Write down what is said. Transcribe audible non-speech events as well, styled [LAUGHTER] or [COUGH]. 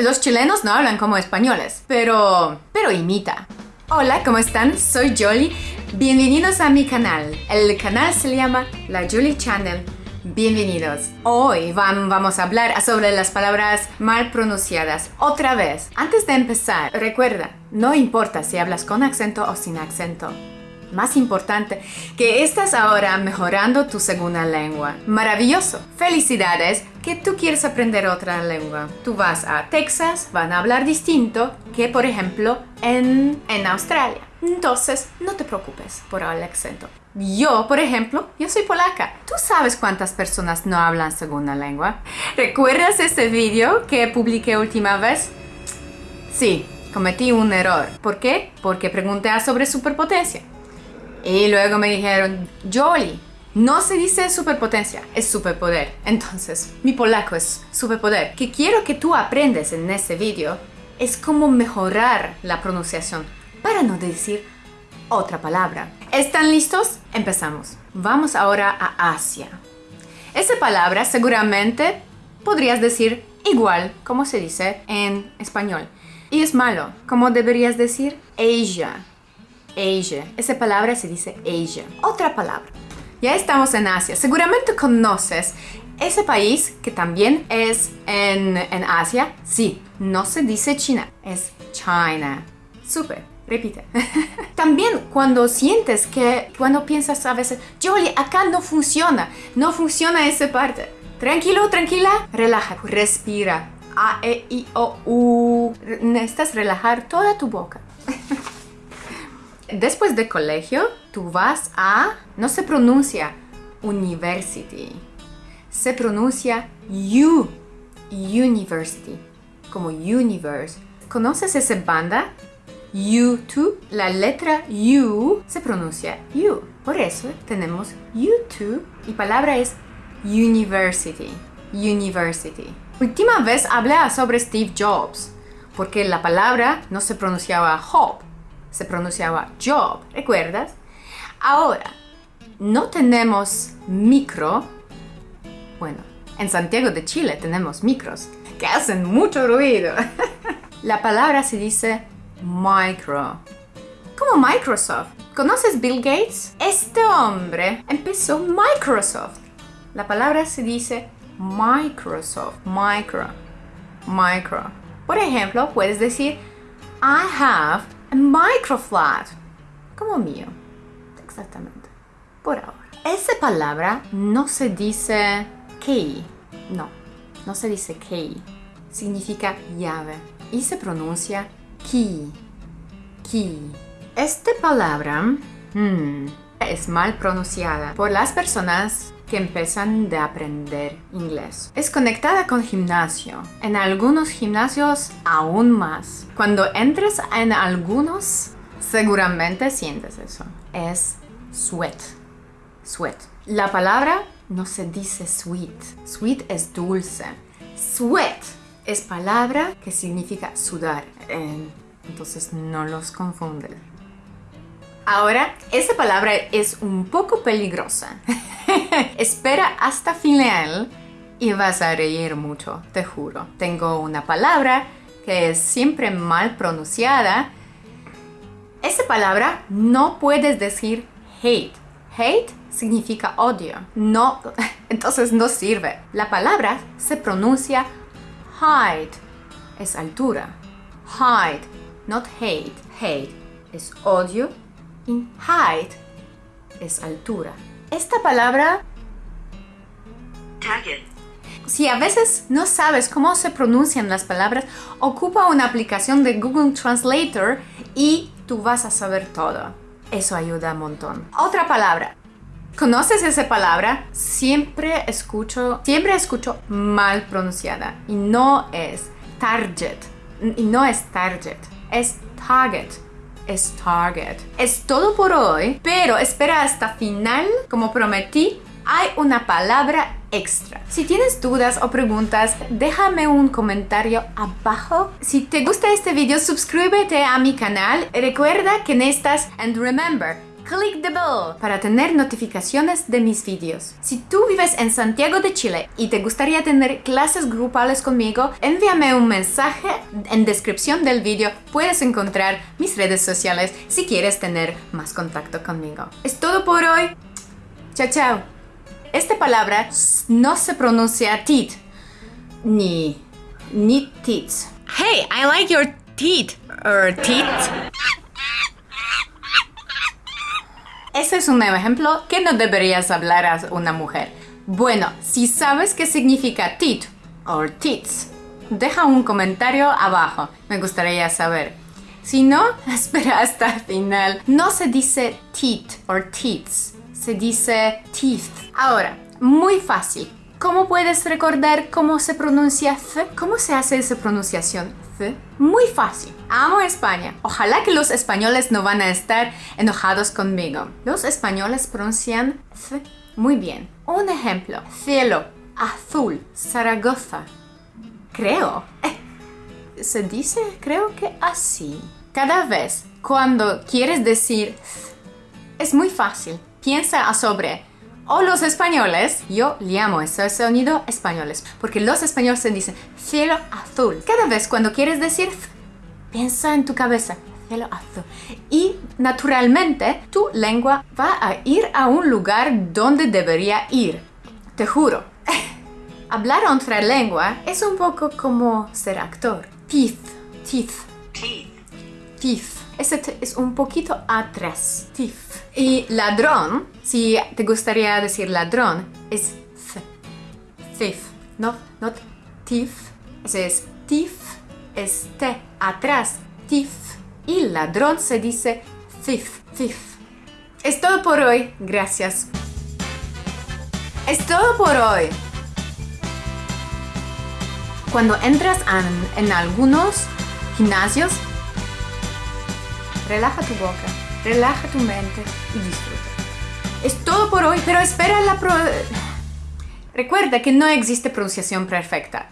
Los chilenos no hablan como españoles, pero... pero imita. Hola, ¿cómo están? Soy Jolly. Bienvenidos a mi canal. El canal se llama La Julie Channel. Bienvenidos. Hoy vamos a hablar sobre las palabras mal pronunciadas. Otra vez, antes de empezar, recuerda, no importa si hablas con acento o sin acento más importante, que estás ahora mejorando tu segunda lengua. Maravilloso. Felicidades que tú quieres aprender otra lengua. Tú vas a Texas, van a hablar distinto que por ejemplo en, en Australia. Entonces, no te preocupes por el acento. Yo, por ejemplo, yo soy polaca. ¿Tú sabes cuántas personas no hablan segunda lengua? ¿Recuerdas este video que publiqué última vez? Sí, cometí un error. ¿Por qué? Porque pregunté sobre superpotencia. Y luego me dijeron, Jolie, no se dice superpotencia, es superpoder. Entonces, mi polaco es superpoder. Que quiero que tú aprendes en este video es cómo mejorar la pronunciación para no decir otra palabra. ¿Están listos? Empezamos. Vamos ahora a Asia. Esa palabra seguramente podrías decir igual como se dice en español. Y es malo. ¿Cómo deberías decir? Asia. Asia. Esa palabra se dice Asia. Otra palabra. Ya estamos en Asia. Seguramente conoces ese país que también es en, en Asia. Sí, no se dice China, es China. Súper. Repite. [LAUGHS] También cuando sientes que, cuando piensas a veces, Jolie, acá no funciona, no funciona esa parte. Tranquilo, tranquila, relaja, respira. A, E, I, O, U. Necesitas relajar toda tu boca. [LAUGHS] Después de colegio, tú vas a... No se pronuncia university. Se pronuncia U. University. Como universe. ¿Conoces esa banda? U2. La letra U se pronuncia U. Por eso tenemos U2 y palabra es university. University. Última vez hablé sobre Steve Jobs porque la palabra no se pronunciaba Hope se pronunciaba job, ¿recuerdas? Ahora, no tenemos micro, bueno, en Santiago de Chile tenemos micros que hacen mucho ruido. [LAUGHS] La palabra se dice micro, como Microsoft. ¿Conoces Bill Gates? Este hombre empezó Microsoft. La palabra se dice Microsoft, micro, micro. Por ejemplo, puedes decir I have microflat, como mío. Exactamente. Por ahora. Esa palabra no se dice key. No, no se dice key. Significa llave. Y se pronuncia key. Key. Esta palabra hmm, es mal pronunciada por las personas que empiezan de aprender inglés. Es conectada con gimnasio. En algunos gimnasios aún más. Cuando entres en algunos, seguramente sientes eso. Es sweat. Sweat. La palabra no se dice sweet. Sweet es dulce. Sweat es palabra que significa sudar. Entonces no los confunden. Ahora, esa palabra es un poco peligrosa. [LAUGHS] Espera hasta final y vas a reír mucho, te juro. Tengo una palabra que es siempre mal pronunciada. Esa palabra no puedes decir hate. Hate significa odio. No, [LAUGHS] entonces no sirve. La palabra se pronuncia height. Es altura. Height, not hate. Hate es odio y height es altura. Esta palabra... Si a veces no sabes cómo se pronuncian las palabras, ocupa una aplicación de Google Translator y tú vas a saber todo. Eso ayuda un montón. Otra palabra. ¿Conoces esa palabra? Siempre escucho, siempre escucho mal pronunciada y no es target. Y no es target, es target es Target. Es todo por hoy, pero espera hasta final. Como prometí, hay una palabra extra. Si tienes dudas o preguntas, déjame un comentario abajo. Si te gusta este video, suscríbete a mi canal. Recuerda que necesitas, and remember, click the bell para tener notificaciones de mis vídeos. Si tú vives en Santiago de Chile y te gustaría tener clases grupales conmigo, envíame un mensaje en descripción del vídeo. Puedes encontrar mis redes sociales si quieres tener más contacto conmigo. Es todo por hoy. Chao, chao. Esta palabra no se pronuncia tit ni ni tits. Hey, I like your teeth. Or teeth. Ese es un ejemplo que no deberías hablar a una mujer. Bueno, si sabes qué significa tit o tits, deja un comentario abajo. Me gustaría saber. Si no, [LAUGHS] espera hasta el final. No se dice teeth o tits, se dice teeth. Ahora, muy fácil. ¿Cómo puedes recordar cómo se pronuncia F? ¿Cómo se hace esa pronunciación F? Muy fácil. Amo España. Ojalá que los españoles no van a estar enojados conmigo. Los españoles pronuncian F muy bien. Un ejemplo. Cielo, azul, Zaragoza. Creo. Eh, se dice, creo que así. Cada vez cuando quieres decir F, es muy fácil. Piensa sobre o los españoles, yo llamo ese sonido españoles, porque los españoles se dicen cielo azul. Cada vez cuando quieres decir, piensa en tu cabeza, cielo azul. Y naturalmente tu lengua va a ir a un lugar donde debería ir. Te juro. [LAUGHS] Hablar otra lengua es un poco como ser actor. Teeth, teeth. Teeth. Ese es un poquito atrás. Teeth. Y ladrón, si te gustaría decir ladrón, es th. Thief. No, no thief. Ese es thief. Es atrás. Thief. Y ladrón se dice thief. Thief. Es todo por hoy. Gracias. Es todo por hoy. Cuando entras en, en algunos gimnasios, relaja tu boca, relaja tu mente y disfruta. Es todo por hoy, pero espera la pro... Recuerda que no existe pronunciación perfecta.